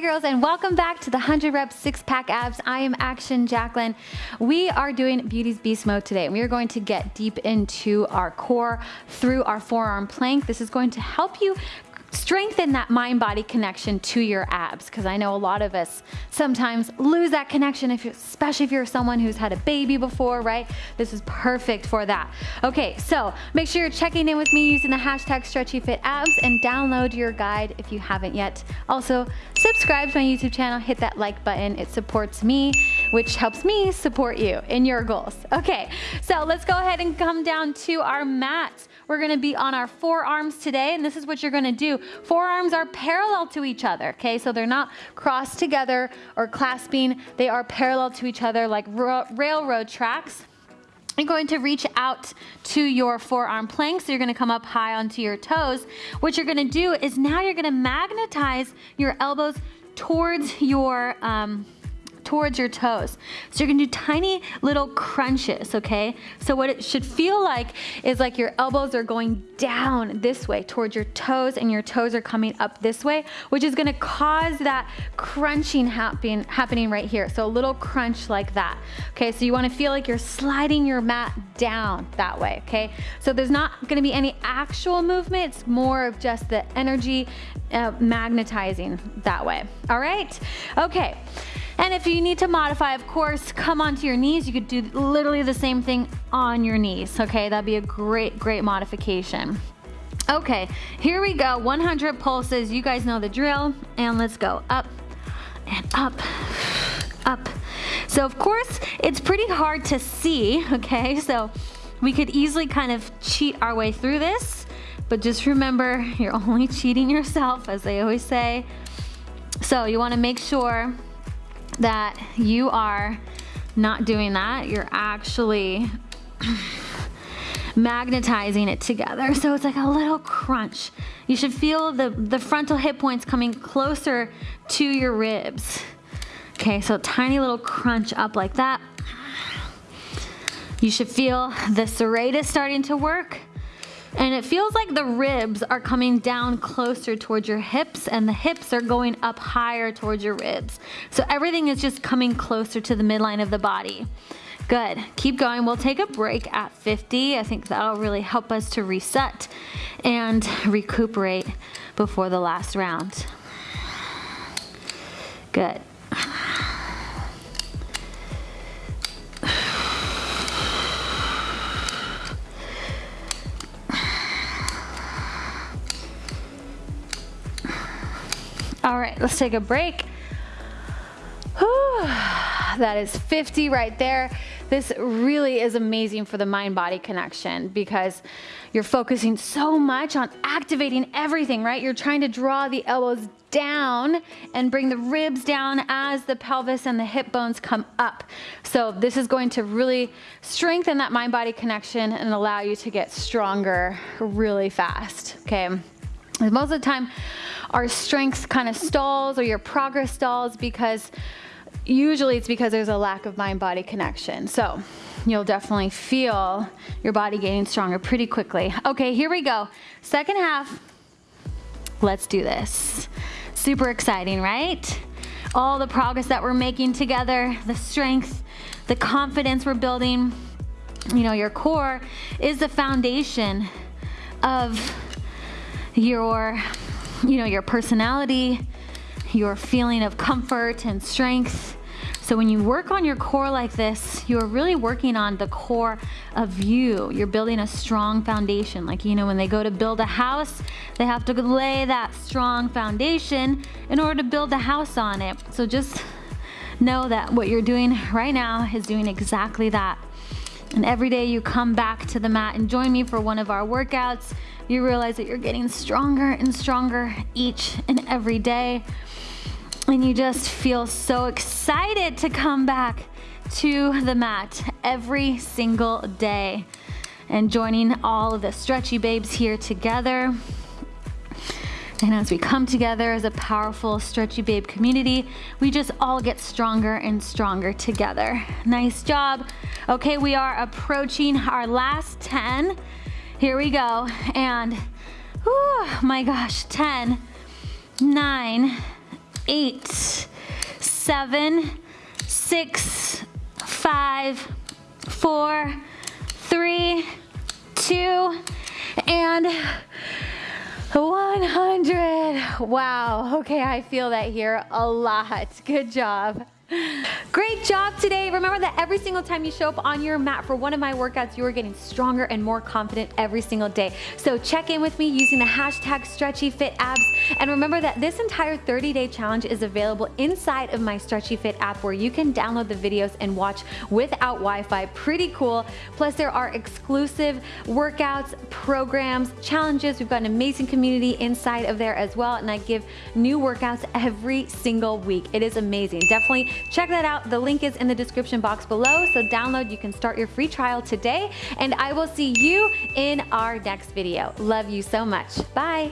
Girls and welcome back to the 100 reps six pack abs. I am Action Jacquelyn. We are doing Beauty's Beast mode today and we are going to get deep into our core through our forearm plank. This is going to help you strengthen that mind-body connection to your abs because I know a lot of us sometimes lose that connection, if especially if you're someone who's had a baby before, right? This is perfect for that. Okay, so make sure you're checking in with me using the hashtag StretchyFitAbs and download your guide if you haven't yet. Also, subscribe to my YouTube channel, hit that like button. It supports me, which helps me support you in your goals. Okay, so let's go ahead and come down to our mats. We're gonna be on our forearms today, and this is what you're gonna do. Forearms are parallel to each other, okay? So they're not crossed together or clasping. They are parallel to each other like railroad tracks. You're going to reach out to your forearm plank. So you're gonna come up high onto your toes. What you're gonna do is now you're gonna magnetize your elbows towards your, um, towards your toes. So you're gonna do tiny little crunches, okay? So what it should feel like is like your elbows are going down this way towards your toes and your toes are coming up this way, which is gonna cause that crunching happen, happening right here. So a little crunch like that. Okay, so you wanna feel like you're sliding your mat down that way, okay? So there's not gonna be any actual movement, it's more of just the energy uh, magnetizing that way. All right? Okay. And if you need to modify, of course, come onto your knees. You could do literally the same thing on your knees, okay? That'd be a great, great modification. Okay, here we go, 100 pulses. You guys know the drill. And let's go up and up, up. So of course, it's pretty hard to see, okay? So we could easily kind of cheat our way through this, but just remember, you're only cheating yourself, as they always say. So you wanna make sure that you are not doing that. You're actually magnetizing it together. So it's like a little crunch. You should feel the, the frontal hip points coming closer to your ribs. Okay, so tiny little crunch up like that. You should feel the serratus starting to work. And it feels like the ribs are coming down closer towards your hips and the hips are going up higher towards your ribs. So everything is just coming closer to the midline of the body. Good, keep going. We'll take a break at 50. I think that'll really help us to reset and recuperate before the last round. Good. All right, let's take a break. Whew, that is 50 right there. This really is amazing for the mind-body connection because you're focusing so much on activating everything, right? You're trying to draw the elbows down and bring the ribs down as the pelvis and the hip bones come up. So this is going to really strengthen that mind-body connection and allow you to get stronger really fast, okay? Most of the time, our strength kind of stalls or your progress stalls because usually it's because there's a lack of mind-body connection. So you'll definitely feel your body getting stronger pretty quickly. Okay, here we go. Second half, let's do this. Super exciting, right? All the progress that we're making together, the strength, the confidence we're building. You know, your core is the foundation of your, you know, your personality, your feeling of comfort and strength. So when you work on your core like this, you're really working on the core of you. You're building a strong foundation. Like, you know, when they go to build a house, they have to lay that strong foundation in order to build the house on it. So just know that what you're doing right now is doing exactly that. And every day you come back to the mat and join me for one of our workouts, you realize that you're getting stronger and stronger each and every day. And you just feel so excited to come back to the mat every single day and joining all of the stretchy babes here together. And as we come together as a powerful Stretchy Babe community, we just all get stronger and stronger together. Nice job. Okay, we are approaching our last 10. Here we go. And, oh my gosh, 10, 9, eight, seven, six, five, four, three, two, and 100. Wow, okay, I feel that here a lot. Good job. Great job today. Remember that every single time you show up on your mat for one of my workouts, you are getting stronger and more confident every single day. So check in with me using the hashtag StretchyFitAbs. And remember that this entire 30-day challenge is available inside of my Stretchy Fit app where you can download the videos and watch without Wi-Fi. Pretty cool. Plus there are exclusive workouts, programs, challenges. We've got an amazing community inside of there as well. And I give new workouts every single week. It is amazing. Definitely Check that out. The link is in the description box below. So download, you can start your free trial today. And I will see you in our next video. Love you so much. Bye.